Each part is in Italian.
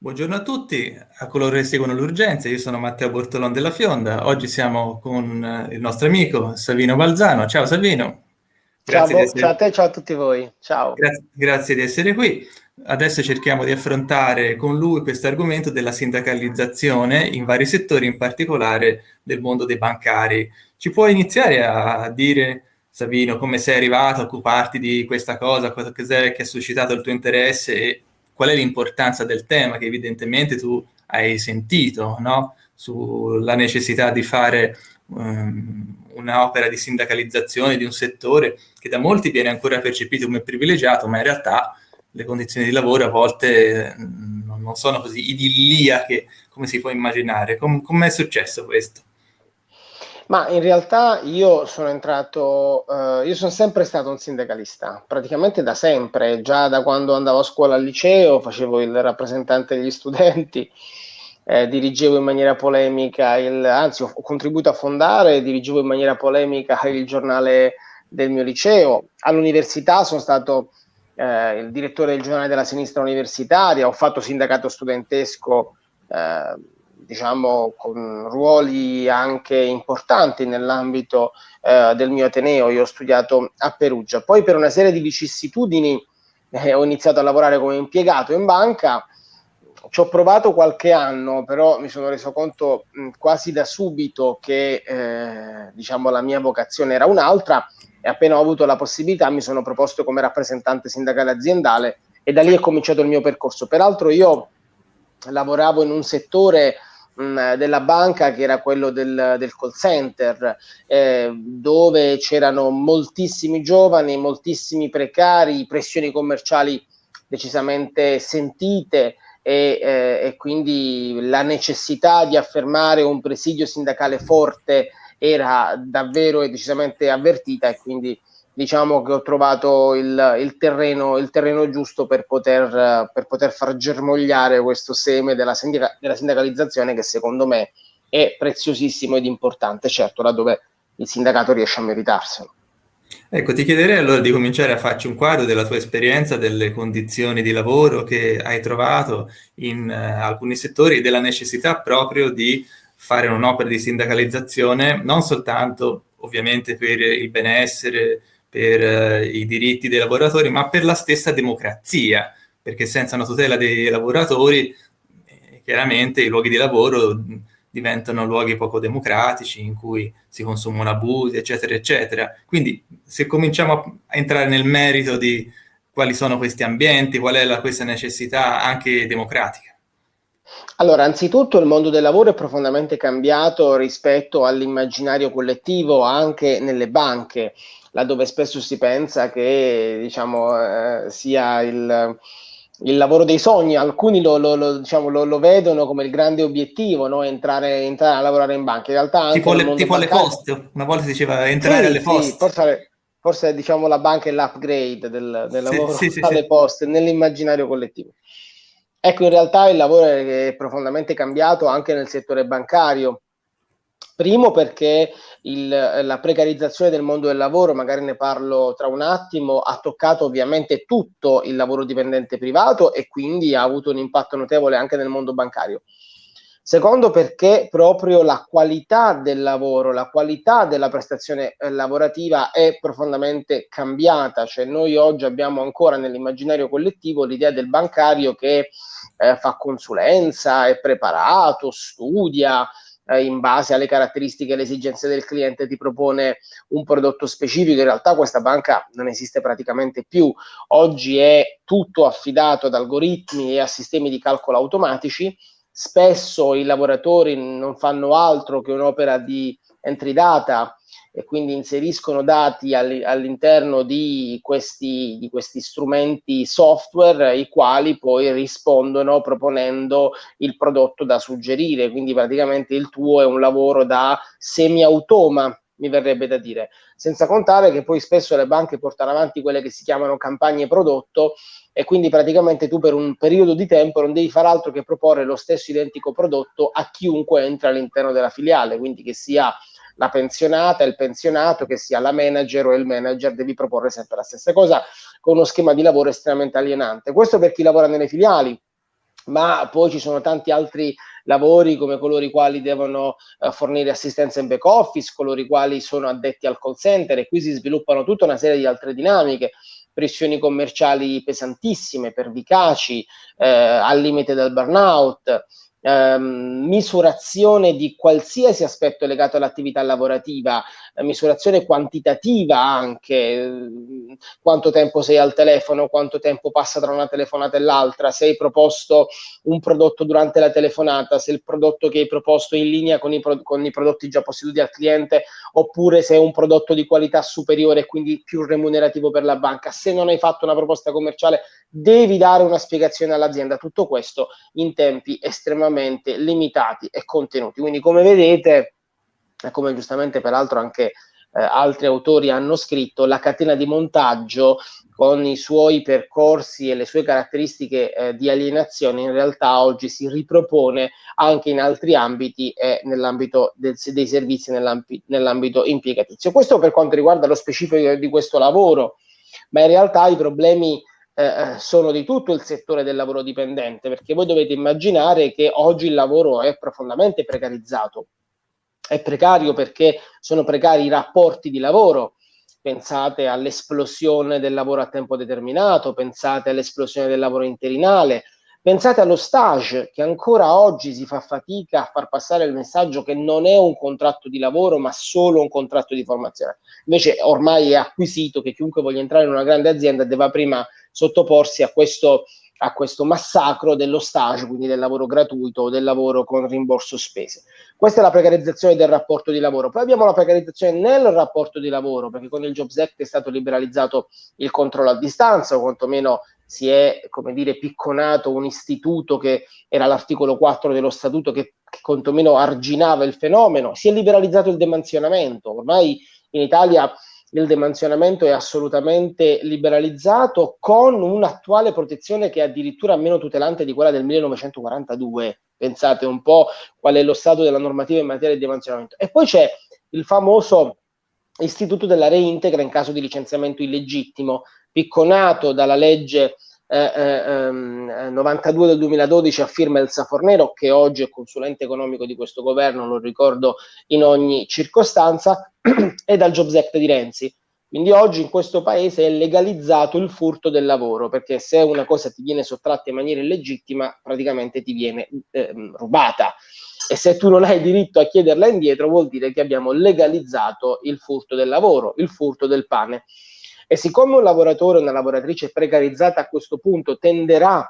Buongiorno a tutti, a coloro che seguono l'urgenza, io sono Matteo Bortolon della Fionda, oggi siamo con eh, il nostro amico Savino Balzano. Ciao Savino. Grazie ciao, essere... ciao a te, ciao a tutti voi. Ciao. Grazie, grazie di essere qui. Adesso cerchiamo di affrontare con lui questo argomento della sindacalizzazione in vari settori, in particolare del mondo dei bancari. Ci puoi iniziare a dire, Savino, come sei arrivato a occuparti di questa cosa, cosa che ha suscitato il tuo interesse e qual è l'importanza del tema che evidentemente tu hai sentito, no? sulla necessità di fare um, un'opera di sindacalizzazione di un settore che da molti viene ancora percepito come privilegiato, ma in realtà le condizioni di lavoro a volte non sono così idilliache come si può immaginare. Com- com'è successo questo? Ma in realtà io sono entrato, eh, io sono sempre stato un sindacalista, praticamente da sempre, già da quando andavo a scuola al liceo, facevo il rappresentante degli studenti, eh, dirigevo in maniera polemica, il, anzi ho contribuito a fondare dirigevo in maniera polemica il giornale del mio liceo. All'università sono stato eh, il direttore del giornale della sinistra universitaria, ho fatto sindacato studentesco eh, diciamo, con ruoli anche importanti nell'ambito eh, del mio Ateneo. Io ho studiato a Perugia. Poi per una serie di vicissitudini eh, ho iniziato a lavorare come impiegato in banca. Ci ho provato qualche anno, però mi sono reso conto mh, quasi da subito che eh, diciamo, la mia vocazione era un'altra e appena ho avuto la possibilità mi sono proposto come rappresentante sindacale aziendale e da lì è cominciato il mio percorso. Peraltro io lavoravo in un settore mh, della banca che era quello del, del call center, eh, dove c'erano moltissimi giovani, moltissimi precari, pressioni commerciali decisamente sentite e, eh, e quindi la necessità di affermare un presidio sindacale forte era davvero e decisamente avvertita e quindi diciamo che ho trovato il, il, terreno, il terreno, giusto per poter, per poter, far germogliare questo seme della, sindica, della sindacalizzazione che secondo me è preziosissimo ed importante, certo laddove il sindacato riesce a meritarselo. Ecco, ti chiederei allora di cominciare a farci un quadro della tua esperienza, delle condizioni di lavoro che hai trovato in uh, alcuni settori e della necessità proprio di fare un'opera di sindacalizzazione, non soltanto ovviamente per il benessere per eh, i diritti dei lavoratori, ma per la stessa democrazia, perché senza una tutela dei lavoratori, eh, chiaramente i luoghi di lavoro diventano luoghi poco democratici in cui si consumano abusi, eccetera, eccetera. Quindi se cominciamo a, entrare nel merito di quali sono questi ambienti, qual è la, questa necessità anche democratica. Allora, anzitutto il mondo del lavoro è profondamente cambiato rispetto all'immaginario collettivo anche nelle banche laddove spesso si pensa che diciamo, eh, sia il, il, lavoro dei sogni, alcuni lo, lo, lo, diciamo, lo, vedono come il grande obiettivo, no? entrare, entrare, a lavorare in banca. In realtà tipo, le, tipo alle poste, una volta si diceva entrare sì, alle poste. Sì, forse, forse diciamo la banca è l'upgrade del, del lavoro sì, sì, alle poste nell'immaginario collettivo. Ecco, in realtà il lavoro è profondamente cambiato anche nel settore bancario. Primo perché il, la precarizzazione del mondo del lavoro, magari ne parlo tra un attimo, ha toccato ovviamente tutto il lavoro dipendente privato e quindi ha avuto un impatto notevole anche nel mondo bancario. Secondo perché proprio la qualità del lavoro, la qualità della prestazione eh, lavorativa è profondamente cambiata, cioè noi oggi abbiamo ancora nell'immaginario collettivo l'idea del bancario che eh, fa consulenza, è preparato, studia, eh, in base alle caratteristiche e alle esigenze del cliente ti propone un prodotto specifico. In realtà questa banca non esiste praticamente più. Oggi è tutto affidato ad algoritmi e a sistemi di calcolo automatici. Spesso i lavoratori non fanno altro che un'opera di entry data e quindi inseriscono dati all'interno di questi, di questi strumenti software i quali poi rispondono proponendo il prodotto da suggerire, quindi praticamente il tuo è un lavoro da semi-automa mi verrebbe da dire, senza contare che poi spesso le banche portano avanti quelle che si chiamano campagne prodotto e quindi praticamente tu per un periodo di tempo non devi fare altro che proporre lo stesso identico prodotto a chiunque entra all'interno della filiale, quindi che sia la pensionata, il pensionato, che sia la manager o il manager, devi proporre sempre la stessa cosa con uno schema di lavoro estremamente alienante. Questo per chi lavora nelle filiali. ma poi ci sono tanti altri lavori come coloro i quali devono uh, fornire assistenza in back office, coloro i quali sono addetti al call center e qui si sviluppano tutta una serie di altre dinamiche pressioni commerciali pesantissime, pervicaci, eh, al limite del burnout, ehm, misurazione di qualsiasi aspetto legato all'attività lavorativa, misurazione quantitativa anche, eh, quanto tempo sei al telefono, quanto tempo passa tra una telefonata e l'altra, se hai proposto un prodotto durante la telefonata, se il prodotto che hai proposto è in linea con i, pro- con i prodotti già posseduti al cliente, oppure se è un prodotto di qualità superiore e quindi più remunerativo per la banca. Se non hai fatto una proposta commerciale, devi dare una spiegazione all'azienda. Tutto questo in tempi estremamente limitati e contenuti. Quindi, come vedete, come giustamente peraltro anche eh, altri autori hanno scritto, la catena di montaggio con i suoi percorsi e le sue caratteristiche eh, di alienazione in realtà oggi si ripropone anche in altri ambiti e nell'ambito del, dei servizi nell'ambito, nell'ambito impiegatizio. Questo per quanto riguarda lo specifico di questo lavoro, ma in realtà i problemi eh, eh, sono di tutto il settore del lavoro dipendente, perché voi dovete immaginare che oggi il lavoro è profondamente precarizzato. È precario perché sono precari i rapporti di lavoro. Pensate all'esplosione del lavoro a tempo determinato, pensate all'esplosione del lavoro interinale, Pensate allo stage, che ancora oggi si fa fatica a far passare il messaggio che non è un contratto di lavoro, ma solo un contratto di formazione. Invece ormai è acquisito che chiunque voglia entrare in una grande azienda debba prima sottoporsi a questo, a questo massacro dello stage, quindi del lavoro gratuito del lavoro con rimborso spese. Questa è la precarizzazione del rapporto di lavoro. Poi abbiamo la precarizzazione nel rapporto di lavoro, perché con il Jobs Act è stato liberalizzato il controllo a distanza, o quantomeno si è, come dire, picconato un istituto che era l'articolo 4 dello statuto che, che quantomeno arginava il fenomeno, si è liberalizzato il demansionamento. Ormai in Italia il demansionamento è assolutamente liberalizzato con un'attuale protezione che è addirittura meno tutelante di quella del 1942. Pensate un po' qual è lo stato della normativa in materia di demansionamento. E poi c'è il famoso istituto della reintegra in caso di licenziamento illegittimo, picconato dalla legge eh, eh, 92 ehm, del 2012 a firma del Safornero, che oggi è consulente economico di questo governo, lo ricordo in ogni circostanza, e dal Jobs Act di Renzi. Quindi oggi in questo paese è legalizzato il furto del lavoro, perché se una cosa ti viene sottratta in maniera illegittima, praticamente ti viene eh, rubata. E se tu non hai diritto a chiederla indietro, vuol dire che abbiamo legalizzato il furto del lavoro, il furto del pane. E siccome un lavoratore o una lavoratrice precarizzata a questo punto tenderà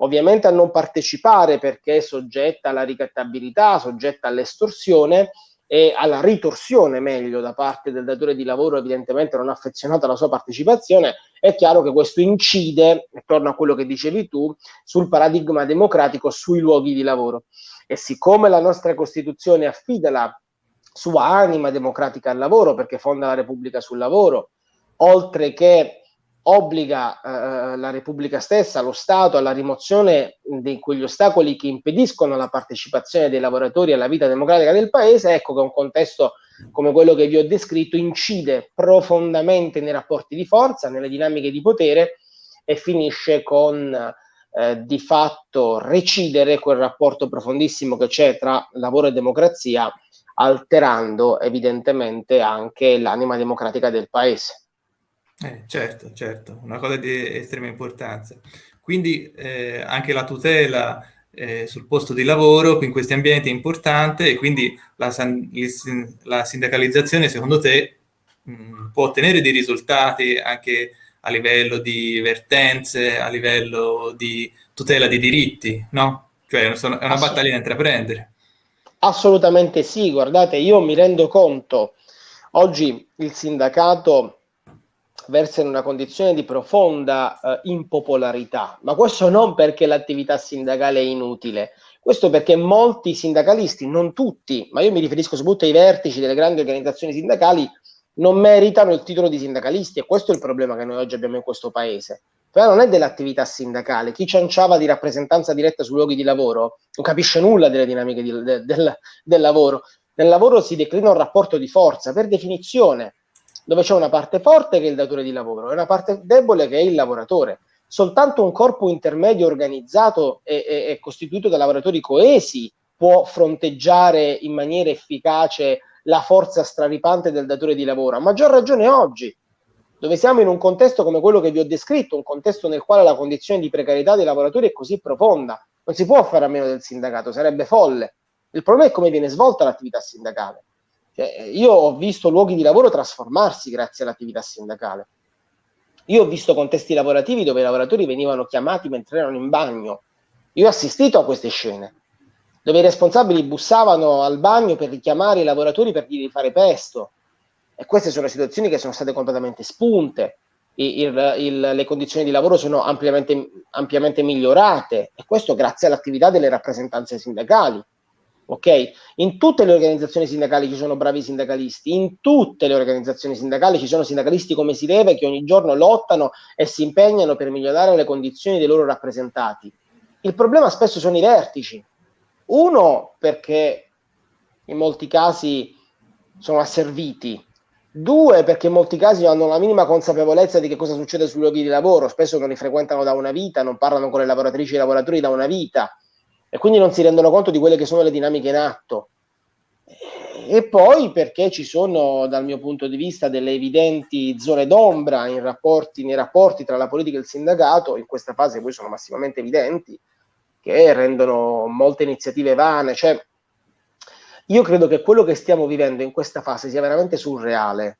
ovviamente a non partecipare perché è soggetta alla ricattabilità, soggetta all'estorsione e alla ritorsione meglio da parte del datore di lavoro evidentemente non affezionato alla sua partecipazione, è chiaro che questo incide, torno a quello che dicevi tu, sul paradigma democratico sui luoghi di lavoro. E siccome la nostra Costituzione affida la sua anima democratica al lavoro, perché fonda la Repubblica sul lavoro, oltre che obbliga eh, la Repubblica stessa, lo Stato, alla rimozione di quegli ostacoli che impediscono la partecipazione dei lavoratori alla vita democratica del Paese, ecco che un contesto come quello che vi ho descritto incide profondamente nei rapporti di forza, nelle dinamiche di potere e finisce con eh, di fatto recidere quel rapporto profondissimo che c'è tra lavoro e democrazia, alterando evidentemente anche l'anima democratica del Paese. Eh, certo, certo, una cosa di estrema importanza. Quindi eh, anche la tutela eh, sul posto di lavoro in questi ambienti è importante e quindi la, la sindacalizzazione secondo te mh, può ottenere dei risultati anche a livello di vertenze, a livello di tutela dei diritti, no? Cioè è una battaglia da intraprendere. Assolutamente sì, guardate, io mi rendo conto, oggi il sindacato versa in una condizione di profonda eh, impopolarità, ma questo non perché l'attività sindacale è inutile, questo perché molti sindacalisti, non tutti, ma io mi riferisco soprattutto ai vertici delle grandi organizzazioni sindacali, non meritano il titolo di sindacalisti e questo è il problema che noi oggi abbiamo in questo paese. Però non è dell'attività sindacale, chi cianciava di rappresentanza diretta sui luoghi di lavoro non capisce nulla delle dinamiche di, de, del, del lavoro. Nel lavoro si declina un rapporto di forza, per definizione, dove c'è una parte forte che è il datore di lavoro e una parte debole che è il lavoratore. soltanto un corpo intermedio organizzato e, e, e costituito da lavoratori coesi può fronteggiare in maniera efficace la forza straripante del datore di lavoro. A maggior ragione oggi, dove siamo in un contesto come quello che vi ho descritto, un contesto nel quale la condizione di precarietà dei lavoratori è così profonda, non si può fare a meno del sindacato, sarebbe folle. Il problema è come viene svolta l'attività sindacale. Cioè, io ho visto luoghi di lavoro trasformarsi grazie all'attività sindacale. Io ho visto contesti lavorativi dove i lavoratori venivano chiamati mentre erano in bagno. Io ho assistito a queste scene, dove i responsabili bussavano al bagno per richiamare i lavoratori per dirgli di fare presto. E queste sono situazioni che sono state completamente spunte. Il, il, le condizioni di lavoro sono ampiamente, ampiamente migliorate e questo grazie all'attività delle rappresentanze sindacali ok? In tutte le organizzazioni sindacali ci sono bravi sindacalisti, in tutte le organizzazioni sindacali ci sono sindacalisti come si deve che ogni giorno lottano e si impegnano per migliorare le condizioni dei loro rappresentati. Il problema spesso sono i vertici. Uno perché in molti casi sono asserviti, due perché in molti casi hanno la minima consapevolezza di che cosa succede sui luoghi di lavoro, spesso non li frequentano da una vita, non parlano con le lavoratrici e i lavoratori da una vita e quindi non si rendono conto di quelle che sono le dinamiche in atto. E poi perché ci sono, dal mio punto di vista, delle evidenti zone d'ombra rapporti, nei rapporti tra la politica e il sindacato, in questa fase poi sono massimamente evidenti, che rendono molte iniziative vane. Cioè, io credo che quello che stiamo vivendo in questa fase sia veramente surreale.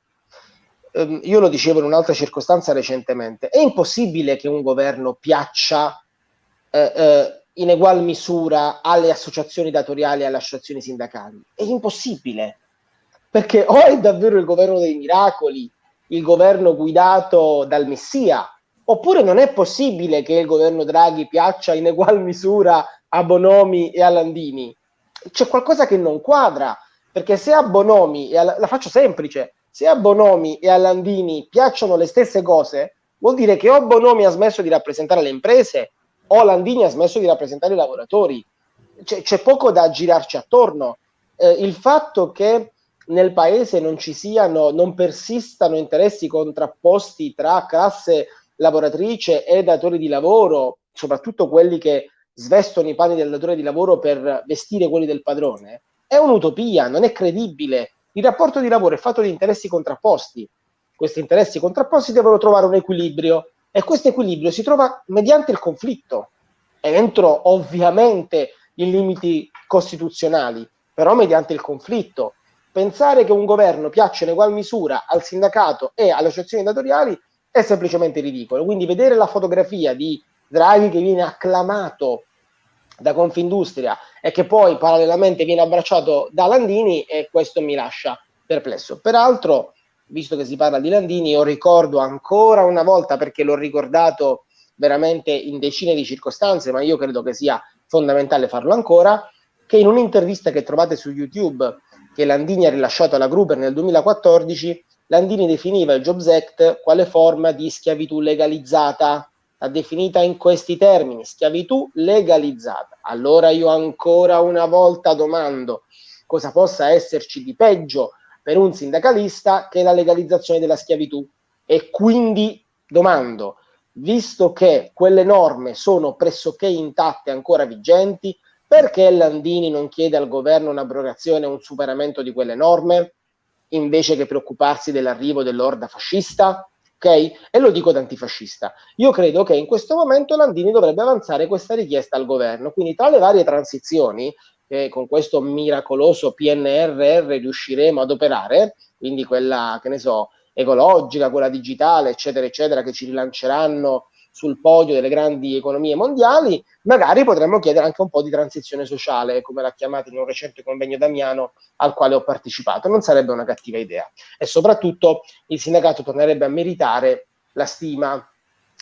Um, io lo dicevo in un'altra circostanza recentemente, è impossibile che un governo piaccia eh, eh, in egual misura alle associazioni datoriali e alle associazioni sindacali. È impossibile, perché o è davvero il governo dei miracoli, il governo guidato dal Messia, oppure non è possibile che il governo Draghi piaccia in egual misura a Bonomi e a Landini. C'è qualcosa che non quadra, perché se a Bonomi, e a, la faccio semplice, se a Bonomi e a Landini piacciono le stesse cose, vuol dire che o Bonomi ha smesso di rappresentare le imprese Landini ha smesso di rappresentare i lavoratori. C'è, c'è poco da girarci attorno. Eh, il fatto che nel paese non ci siano, non persistano interessi contrapposti tra classe lavoratrice e datori di lavoro, soprattutto quelli che svestono i panni del datore di lavoro per vestire quelli del padrone, è un'utopia, non è credibile. Il rapporto di lavoro è fatto di interessi contrapposti. Questi interessi contrapposti devono trovare un equilibrio e questo equilibrio si trova mediante il conflitto, entro ovviamente i limiti costituzionali, però mediante il conflitto. Pensare che un governo piaccia in ugual misura al sindacato e alle associazioni datoriali è semplicemente ridicolo. Quindi vedere la fotografia di Draghi che viene acclamato da Confindustria e che poi parallelamente viene abbracciato da Landini e questo mi lascia perplesso. Peraltro visto che si parla di Landini, io ricordo ancora una volta, perché l'ho ricordato veramente in decine di circostanze, ma io credo che sia fondamentale farlo ancora, che in un'intervista che trovate su YouTube, che Landini ha rilasciato alla Gruber nel 2014, Landini definiva il Jobs Act quale forma di schiavitù legalizzata, l'ha definita in questi termini, schiavitù legalizzata. Allora io ancora una volta domando cosa possa esserci di peggio per un sindacalista che è la legalizzazione della schiavitù. E quindi domando, visto che quelle norme sono pressoché intatte, ancora vigenti, perché Landini non chiede al governo un'abrogazione un superamento di quelle norme, invece che preoccuparsi dell'arrivo dell'orda fascista? Ok? E lo dico da antifascista. Io credo che in questo momento Landini dovrebbe avanzare questa richiesta al governo. Quindi tra le varie transizioni, che con questo miracoloso PNRR riusciremo ad operare, quindi quella, che ne so, ecologica, quella digitale, eccetera, eccetera, che ci rilanceranno sul podio delle grandi economie mondiali, magari potremmo chiedere anche un po' di transizione sociale, come l'ha chiamata in un recente convegno Damiano al quale ho partecipato. Non sarebbe una cattiva idea. E soprattutto il sindacato tornerebbe a meritare la stima,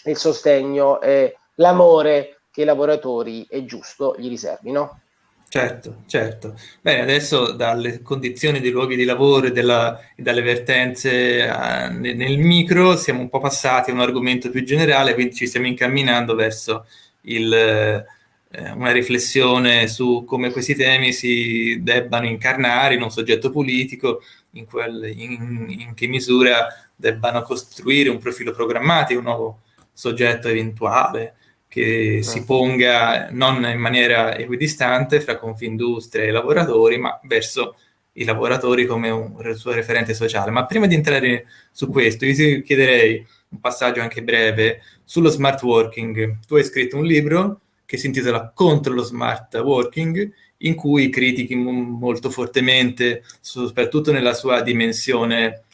il sostegno e l'amore che i lavoratori è giusto gli riservino. Certo, certo. Bene, adesso dalle condizioni dei luoghi di lavoro e, della, e dalle vertenze uh, nel micro siamo un po' passati a un argomento più generale, quindi ci stiamo incamminando verso il, eh, una riflessione su come questi temi si debbano incarnare in un soggetto politico, in, quel, in, in che misura debbano costruire un profilo programmatico, un nuovo soggetto eventuale, che si ponga non in maniera equidistante fra Confindustria e lavoratori, ma verso i lavoratori come un suo referente sociale. Ma prima di entrare su questo, io ti chiederei un passaggio anche breve sullo smart working. Tu hai scritto un libro che si intitola Contro lo smart working, in cui critichi molto fortemente, soprattutto nella sua dimensione,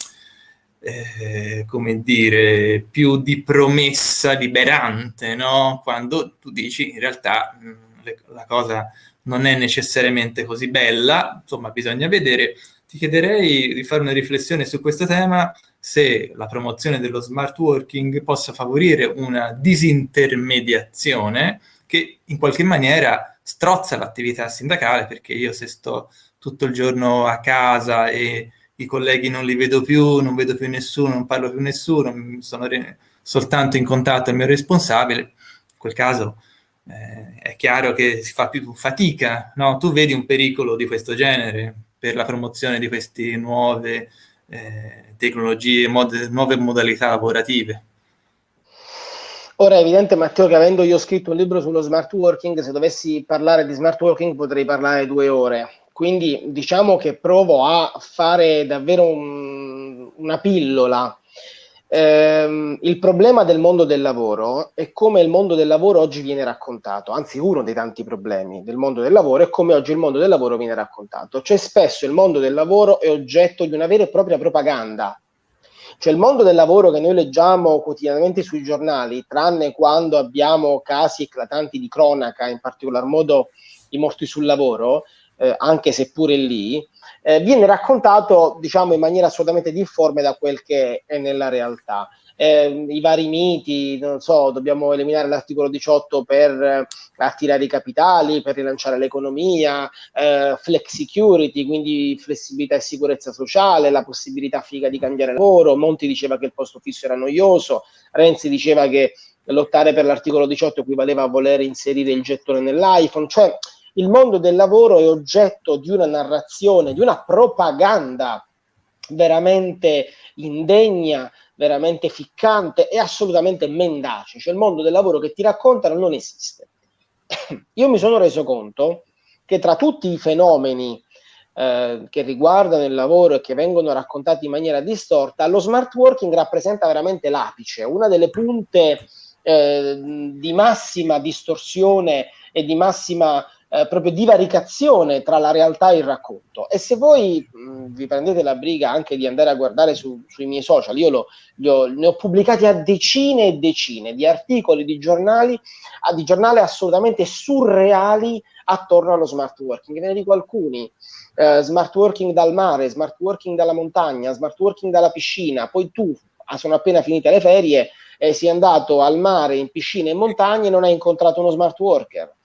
eh, come dire, più di promessa liberante, no? Quando tu dici in realtà mh, la cosa non è necessariamente così bella, insomma bisogna vedere. Ti chiederei di fare una riflessione su questo tema, se la promozione dello smart working possa favorire una disintermediazione che in qualche maniera strozza l'attività sindacale, perché io se sto tutto il giorno a casa e i colleghi non li vedo più, non vedo più nessuno, non parlo più nessuno, sono soltanto in contatto il mio responsabile, in quel caso eh, è chiaro che si fa più fatica, no? Tu vedi un pericolo di questo genere per la promozione di queste nuove eh, tecnologie, mod- nuove modalità lavorative? Ora è evidente Matteo che avendo io scritto un libro sullo smart working, se dovessi parlare di smart working potrei parlare due ore. Quindi diciamo che provo a fare davvero un, una pillola ehm, il problema del mondo del lavoro è come il mondo del lavoro oggi viene raccontato, anzi uno dei tanti problemi del mondo del lavoro è come oggi il mondo del lavoro viene raccontato. Cioè spesso il mondo del lavoro è oggetto di una vera e propria propaganda. Cioè il mondo del lavoro che noi leggiamo quotidianamente sui giornali, tranne quando abbiamo casi eclatanti di cronaca, in particolar modo i morti sul lavoro, eh, anche se pure lì, eh, viene raccontato diciamo in maniera assolutamente difforme da quel che è nella realtà. Eh, I vari miti, non so, dobbiamo eliminare l'articolo 18 per eh, attirare i capitali, per rilanciare l'economia, eh, flex security, quindi flessibilità e sicurezza sociale, la possibilità figa di cambiare lavoro. Monti diceva che il posto fisso era noioso, Renzi diceva che lottare per l'articolo 18 equivaleva a voler inserire il gettone nell'iPhone, cioè il mondo del lavoro è oggetto di una narrazione, di una propaganda veramente indegna, veramente ficcante e assolutamente mendace. Cioè il mondo del lavoro che ti raccontano non esiste. Io mi sono reso conto che tra tutti i fenomeni eh, che riguardano il lavoro e che vengono raccontati in maniera distorta, lo smart working rappresenta veramente l'apice, una delle punte eh, di massima distorsione e di massima eh, proprio divaricazione tra la realtà e il racconto. E se voi mh, vi prendete la briga anche di andare a guardare su, sui miei social, io lo, ho, ne ho pubblicati a decine e decine di articoli, di giornali, a, di giornali assolutamente surreali attorno allo smart working. Ve ne dico alcuni. Eh, smart working dal mare, smart working dalla montagna, smart working dalla piscina, poi tu ah, sono appena finite le ferie e sei andato al mare, in piscina e in montagna e non hai incontrato uno smart worker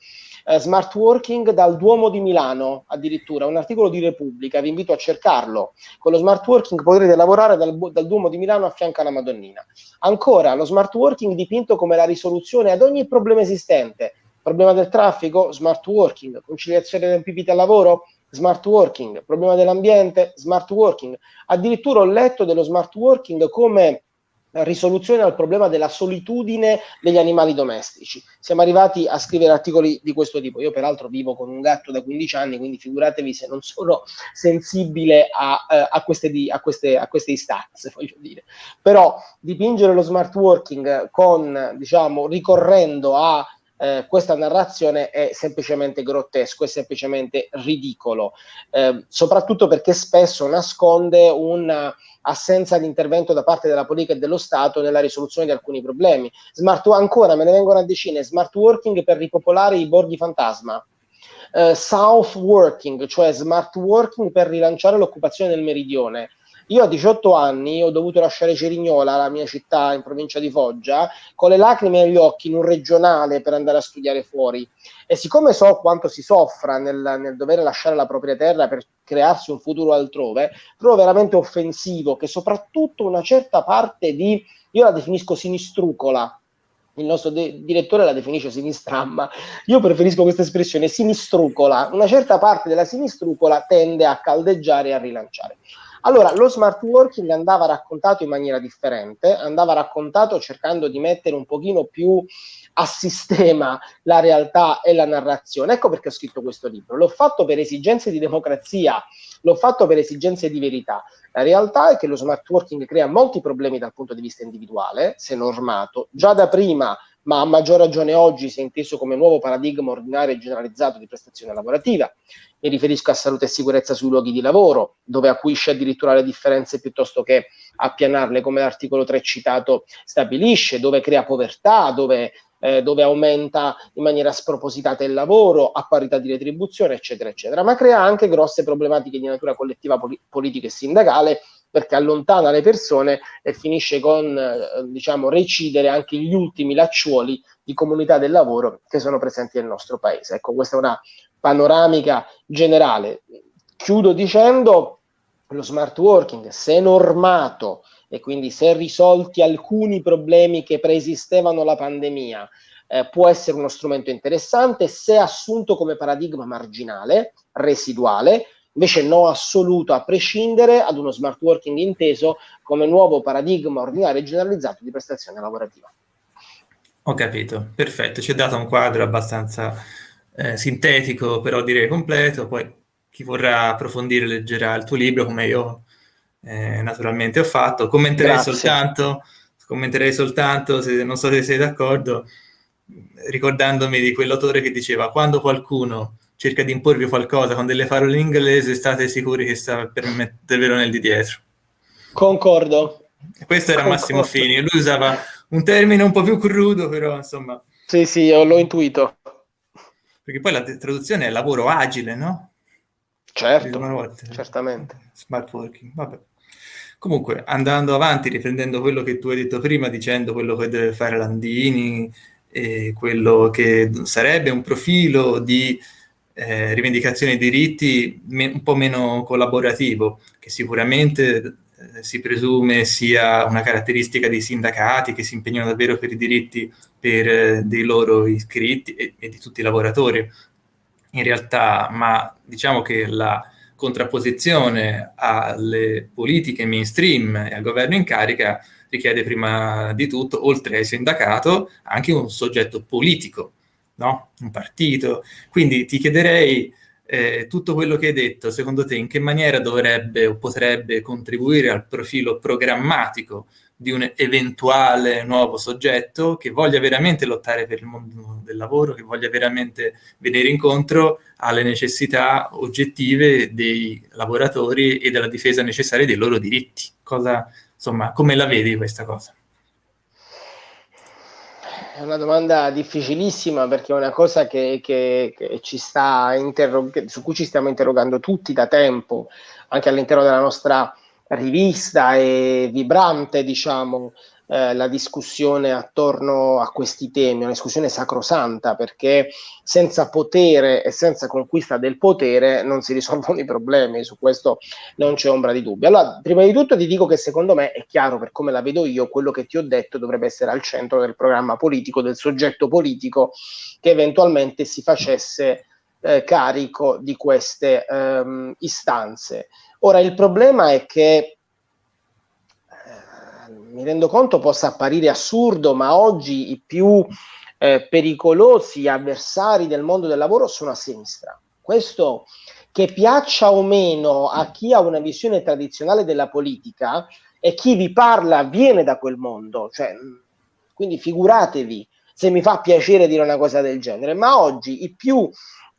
eh, smart working dal Duomo di Milano, addirittura, un articolo di Repubblica, vi invito a cercarlo. Con lo smart working potrete lavorare dal, dal Duomo di Milano a fianco alla Madonnina. Ancora, lo smart working dipinto come la risoluzione ad ogni problema esistente. Problema del traffico? Smart working. Conciliazione tempi vita lavoro? Smart working. Problema dell'ambiente? Smart working. Addirittura ho letto dello smart working come risoluzione al problema della solitudine degli animali domestici. Siamo arrivati a scrivere articoli di questo tipo. Io peraltro vivo con un gatto da 15 anni, quindi figuratevi se non sono sensibile a, eh, a, queste, di, a, queste, a queste istanze, voglio dire. Però dipingere lo smart working con, diciamo, ricorrendo a eh, questa narrazione è semplicemente grottesco, è semplicemente ridicolo, eh, soprattutto perché spesso nasconde un'assenza di intervento da parte della politica e dello Stato nella risoluzione di alcuni problemi. Smart, ancora me ne vengono a decine, smart working per ripopolare i borghi fantasma. Uh, south working, cioè smart working per rilanciare l'occupazione del meridione, io a 18 anni ho dovuto lasciare Cerignola, la mia città in provincia di Foggia, con le lacrime negli occhi in un regionale per andare a studiare fuori. E siccome so quanto si soffra nel, nel dover lasciare la propria terra per crearsi un futuro altrove, trovo veramente offensivo che soprattutto una certa parte di, io la definisco sinistrucola, il nostro direttore la definisce sinistramma, io preferisco questa espressione sinistrucola, una certa parte della sinistrucola tende a caldeggiare e a rilanciare. Allora, lo smart working andava raccontato in maniera differente, andava raccontato cercando di mettere un pochino più a sistema la realtà e la narrazione. Ecco perché ho scritto questo libro. L'ho fatto per esigenze di democrazia, l'ho fatto per esigenze di verità. La realtà è che lo smart working crea molti problemi dal punto di vista individuale, se normato. Già da prima ma a maggior ragione oggi si è inteso come nuovo paradigma ordinario e generalizzato di prestazione lavorativa. Mi riferisco a salute e sicurezza sui luoghi di lavoro, dove acuisce addirittura le differenze piuttosto che appianarle, come l'articolo 3 citato stabilisce, dove crea povertà, dove, eh, dove aumenta in maniera spropositata il lavoro, a parità di retribuzione, eccetera, eccetera. Ma crea anche grosse problematiche di natura collettiva, poli- politica e sindacale, perché allontana le persone e finisce con eh, diciamo recidere anche gli ultimi lacciuoli di comunità del lavoro che sono presenti nel nostro paese. Ecco, questa è una panoramica generale. Chiudo dicendo lo smart working, se normato e quindi se risolti alcuni problemi che preesistevano alla pandemia, eh, può essere uno strumento interessante se assunto come paradigma marginale, residuale, invece no assoluto a prescindere ad uno smart working inteso come nuovo paradigma ordinario e generalizzato di prestazione lavorativa. Ho capito, perfetto, ci ha dato un quadro abbastanza eh, sintetico, però direi completo, poi chi vorrà approfondire leggerà il tuo libro come io eh, naturalmente ho fatto, commenterei soltanto, commenterei soltanto, se, non so se sei d'accordo, ricordandomi di quell'autore che diceva quando qualcuno cerca di imporvi qualcosa con delle parole in inglese, state sicuri che sta per mettervelo nel di dietro. Concordo. Questo era Concordo. Massimo Fini, lui usava un termine un po' più crudo, però insomma... Sì, sì, l'ho intuito. Perché poi la traduzione è lavoro agile, no? Certo, volte, certamente. Smart working, vabbè. Comunque, andando avanti, riprendendo quello che tu hai detto prima, dicendo quello che deve fare Landini, e quello che sarebbe un profilo di eh, rivendicazione dei diritti un po' meno collaborativo, che sicuramente eh, si presume sia una caratteristica dei sindacati che si impegnano davvero per i diritti per, eh, dei loro iscritti e, e di tutti i lavoratori. In realtà, ma diciamo che la contrapposizione alle politiche mainstream e al governo in carica richiede prima di tutto, oltre al sindacato, anche un soggetto politico no? un partito. Quindi ti chiederei eh, tutto quello che hai detto, secondo te in che maniera dovrebbe o potrebbe contribuire al profilo programmatico di un eventuale nuovo soggetto che voglia veramente lottare per il mondo del lavoro, che voglia veramente venire incontro alle necessità oggettive dei lavoratori e della difesa necessaria dei loro diritti. Cosa, insomma, come la vedi questa cosa? È una domanda difficilissima perché è una cosa che, che, che ci sta su cui ci stiamo interrogando tutti da tempo, anche all'interno della nostra rivista e vibrante, diciamo, eh, la discussione attorno a questi temi, una discussione sacrosanta perché senza potere e senza conquista del potere non si risolvono i problemi, su questo non c'è ombra di dubbio. Allora, prima di tutto ti dico che secondo me è chiaro per come la vedo io, quello che ti ho detto dovrebbe essere al centro del programma politico, del soggetto politico che eventualmente si facesse eh, carico di queste ehm, istanze. Ora, il problema è che mi rendo conto possa apparire assurdo, ma oggi i più eh, pericolosi avversari del mondo del lavoro sono a sinistra. Questo che piaccia o meno a chi ha una visione tradizionale della politica e chi vi parla viene da quel mondo, cioè, quindi figuratevi se mi fa piacere dire una cosa del genere, ma oggi i più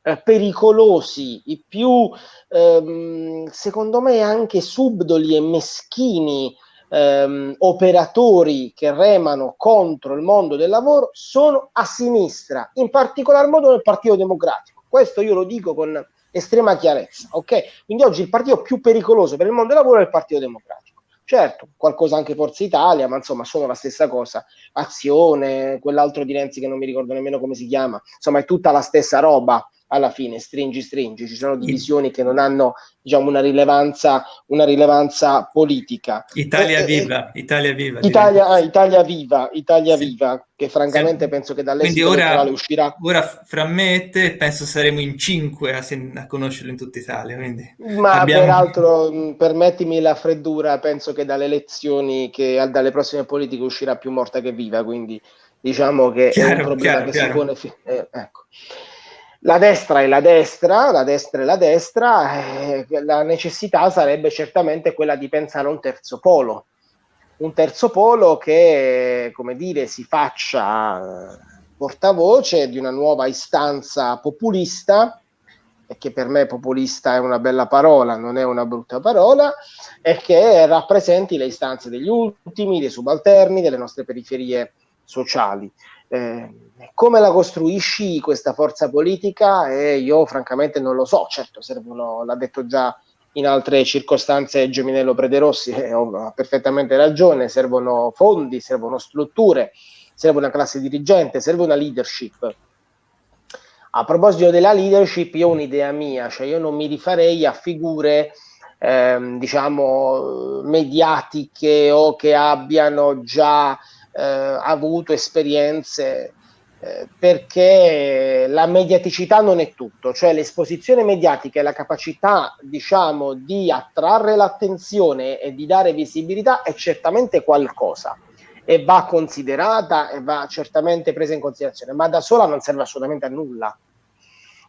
eh, pericolosi, i più ehm, secondo me anche subdoli e meschini ehm, operatori che remano contro il mondo del lavoro sono a sinistra, in particolar modo nel Partito Democratico. Questo io lo dico con estrema chiarezza, ok? Quindi oggi il partito più pericoloso per il mondo del lavoro è il Partito Democratico. Certo, qualcosa anche Forza Italia, ma insomma sono la stessa cosa. Azione, quell'altro di Renzi che non mi ricordo nemmeno come si chiama, insomma è tutta la stessa roba, alla fine, stringi, stringi, ci sono divisioni che non hanno diciamo, una, rilevanza, una rilevanza politica. Italia e, viva, e, Italia viva. Italia, ah, Italia viva, Italia sì. viva, che francamente sì. penso che dall'esito elettorale uscirà. Ora fra me e te penso saremo in cinque a, a conoscerlo in tutta Italia. Quindi Ma abbiamo... peraltro, permettimi la freddura, penso che dalle elezioni, che dalle prossime politiche uscirà più morta che viva, quindi diciamo che chiaro, è un problema chiaro, che chiaro. si pone. Eh, ecco. La destra è la destra, la destra è la destra, eh, la necessità sarebbe certamente quella di pensare a un terzo polo, un terzo polo che, come dire, si faccia portavoce di una nuova istanza populista, e che per me populista è una bella parola, non è una brutta parola, e che rappresenti le istanze degli ultimi, dei subalterni, delle nostre periferie sociali. Eh, come la costruisci questa forza politica? Eh, io francamente non lo so, certo servono, l'ha detto già in altre circostanze Geminello Prederossi, eh, ha perfettamente ragione, servono fondi, servono strutture, serve una classe dirigente, serve una leadership. A proposito della leadership, io ho un'idea mia, cioè io non mi rifarei a figure ehm, diciamo mediatiche o che abbiano già eh, avuto esperienze perché la mediaticità non è tutto, cioè l'esposizione mediatica e la capacità, diciamo, di attrarre l'attenzione e di dare visibilità è certamente qualcosa e va considerata e va certamente presa in considerazione, ma da sola non serve assolutamente a nulla.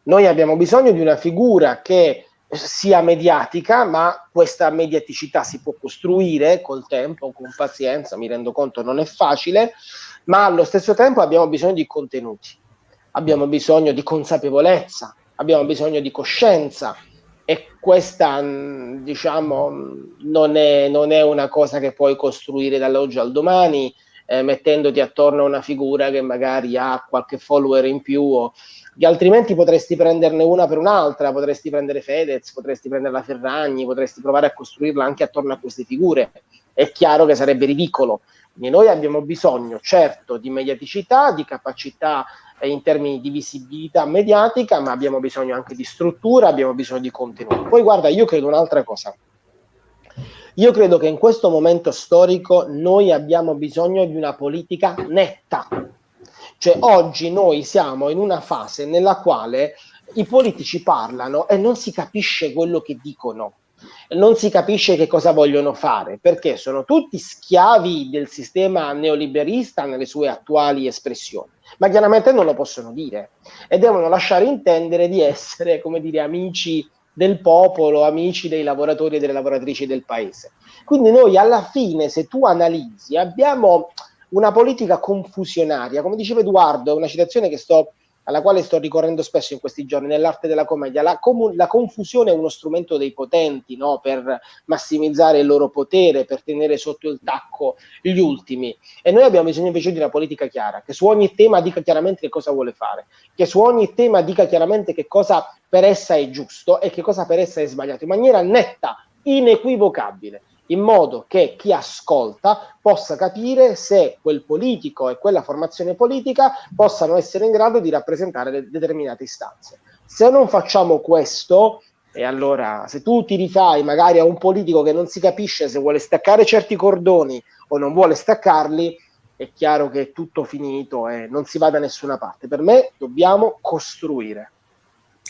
Noi abbiamo bisogno di una figura che sia mediatica, ma questa mediaticità si può costruire col tempo, con pazienza, mi rendo conto non è facile, ma allo stesso tempo abbiamo bisogno di contenuti, abbiamo bisogno di consapevolezza, abbiamo bisogno di coscienza e questa diciamo non è, non è una cosa che puoi costruire dall'oggi al domani eh, mettendoti attorno a una figura che magari ha qualche follower in più o altrimenti potresti prenderne una per un'altra, potresti prendere Fedez, potresti prendere la Ferragni, potresti provare a costruirla anche attorno a queste figure. È chiaro che sarebbe ridicolo. Quindi noi abbiamo bisogno, certo, di mediaticità, di capacità eh, in termini di visibilità mediatica, ma abbiamo bisogno anche di struttura, abbiamo bisogno di contenuti. Poi guarda, io credo un'altra cosa. Io credo che in questo momento storico noi abbiamo bisogno di una politica netta, cioè oggi noi siamo in una fase nella quale i politici parlano e non si capisce quello che dicono, non si capisce che cosa vogliono fare, perché sono tutti schiavi del sistema neoliberista nelle sue attuali espressioni, ma chiaramente non lo possono dire e devono lasciare intendere di essere, come dire, amici del popolo, amici dei lavoratori e delle lavoratrici del paese. Quindi noi alla fine, se tu analizzi, abbiamo una politica confusionaria. Come diceva Edoardo, una citazione sto, alla quale sto ricorrendo spesso in questi giorni, nell'arte della commedia, la, comu- la confusione è uno strumento dei potenti no? per massimizzare il loro potere, per tenere sotto il tacco gli ultimi. E noi abbiamo bisogno invece di una politica chiara, che su ogni tema dica chiaramente che cosa vuole fare, che su ogni tema dica chiaramente che cosa per essa è giusto e che cosa per essa è sbagliato, in maniera netta, inequivocabile in modo che chi ascolta possa capire se quel politico e quella formazione politica possano essere in grado di rappresentare determinate istanze. Se non facciamo questo, e allora se tu ti rifai magari a un politico che non si capisce se vuole staccare certi cordoni o non vuole staccarli, è chiaro che è tutto finito e non si va da nessuna parte. Per me dobbiamo costruire.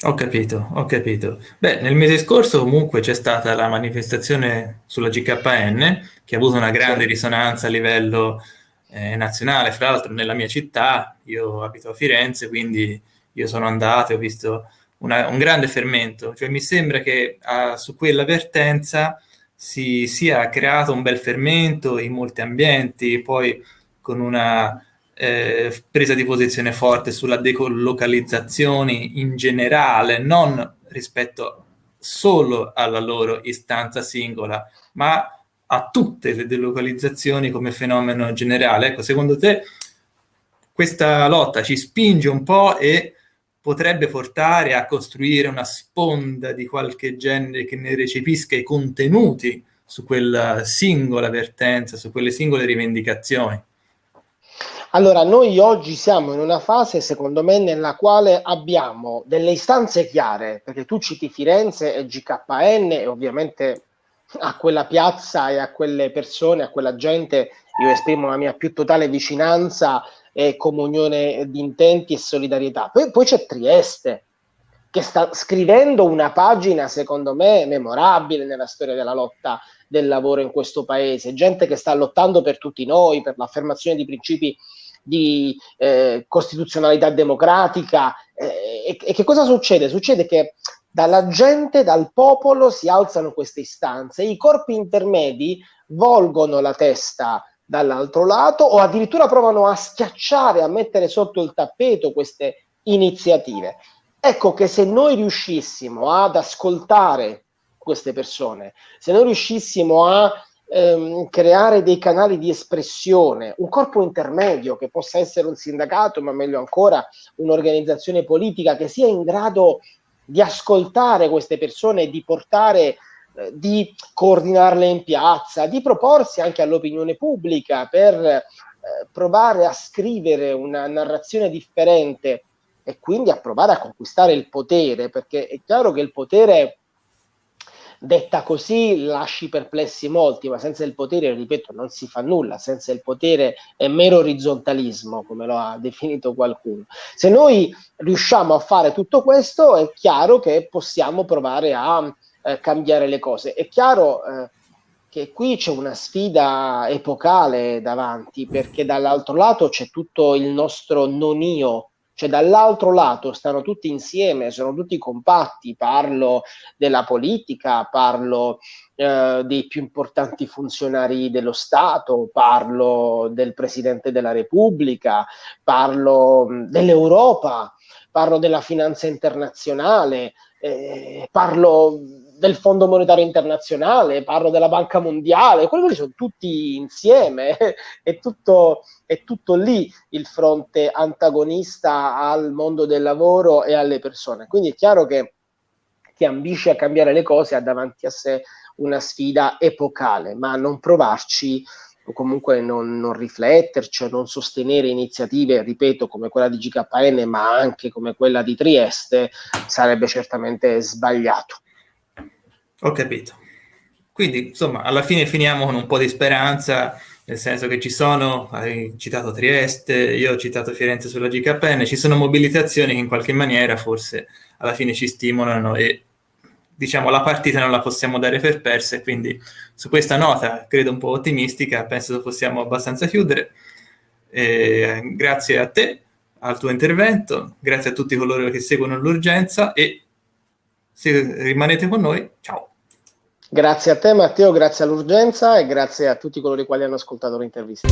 Ho capito, ho capito. Beh, nel mese scorso comunque c'è stata la manifestazione sulla GKN che ha avuto una grande risonanza a livello eh, nazionale, fra l'altro nella mia città, io abito a Firenze, quindi io sono andato e ho visto una, un grande fermento, cioè mi sembra che ah, su quella vertenza si sia creato un bel fermento in molti ambienti, poi con una eh, presa di posizione forte sulla decolocalizzazione in generale, non rispetto solo alla loro istanza singola, ma a tutte le delocalizzazioni come fenomeno generale. Ecco, secondo te questa lotta ci spinge un po' e potrebbe portare a costruire una sponda di qualche genere che ne recepisca i contenuti su quella singola vertenza, su quelle singole rivendicazioni? Allora, noi oggi siamo in una fase, secondo me, nella quale abbiamo delle istanze chiare, perché tu citi Firenze e GKN e ovviamente a quella piazza e a quelle persone, a quella gente, io esprimo la mia più totale vicinanza e comunione di intenti e solidarietà. Poi, poi c'è Trieste, che sta scrivendo una pagina, secondo me, memorabile nella storia della lotta del lavoro in questo paese, gente che sta lottando per tutti noi, per l'affermazione di principi di eh, costituzionalità democratica. Eh, e, e, che cosa succede? Succede che dalla gente, dal popolo si alzano queste istanze, i corpi intermedi volgono la testa dall'altro lato o addirittura provano a schiacciare, a mettere sotto il tappeto queste iniziative. Ecco che se noi riuscissimo ad ascoltare queste persone, se noi riuscissimo a ehm, creare dei canali di espressione, un corpo intermedio che possa essere un sindacato, ma meglio ancora un'organizzazione politica che sia in grado di ascoltare queste persone di portare eh, di coordinarle in piazza, di proporsi anche all'opinione pubblica per eh, provare a scrivere una narrazione differente e quindi a provare a conquistare il potere, perché è chiaro che il potere detta così lasci perplessi molti, ma senza il potere, ripeto, non si fa nulla, senza il potere è mero orizzontalismo, come lo ha definito qualcuno. Se noi riusciamo a fare tutto questo, è chiaro che possiamo provare a eh, cambiare le cose. È chiaro eh, che qui c'è una sfida epocale davanti, perché dall'altro lato c'è tutto il nostro non io cioè dall'altro lato stanno tutti insieme, sono tutti compatti, parlo della politica, parlo eh, dei più importanti funzionari dello Stato, parlo del Presidente della Repubblica, parlo dell'Europa, parlo della finanza internazionale, eh, parlo del Fondo Monetario Internazionale, parlo della Banca Mondiale, quelli sono tutti insieme, è tutto, è tutto lì il fronte antagonista al mondo del lavoro e alle persone. Quindi è chiaro che chi ambisce a cambiare le cose ha davanti a sé una sfida epocale, ma non provarci o comunque non, non rifletterci o non sostenere iniziative, ripeto, come quella di GKN, ma anche come quella di Trieste, sarebbe certamente sbagliato. Ho capito. Quindi, insomma, alla fine finiamo con un po' di speranza, nel senso che ci sono, hai citato Trieste, io ho citato Firenze sulla GKN, ci sono mobilitazioni che in qualche maniera forse alla fine ci stimolano e diciamo la partita non la possiamo dare per persa e quindi su questa nota, credo un po' ottimistica, penso che possiamo abbastanza chiudere. E grazie a te, al tuo intervento, grazie a tutti coloro che seguono l'urgenza e se rimanete con noi, ciao. Grazie a te Matteo, grazie all'urgenza e grazie a tutti coloro i quali hanno ascoltato l'intervista.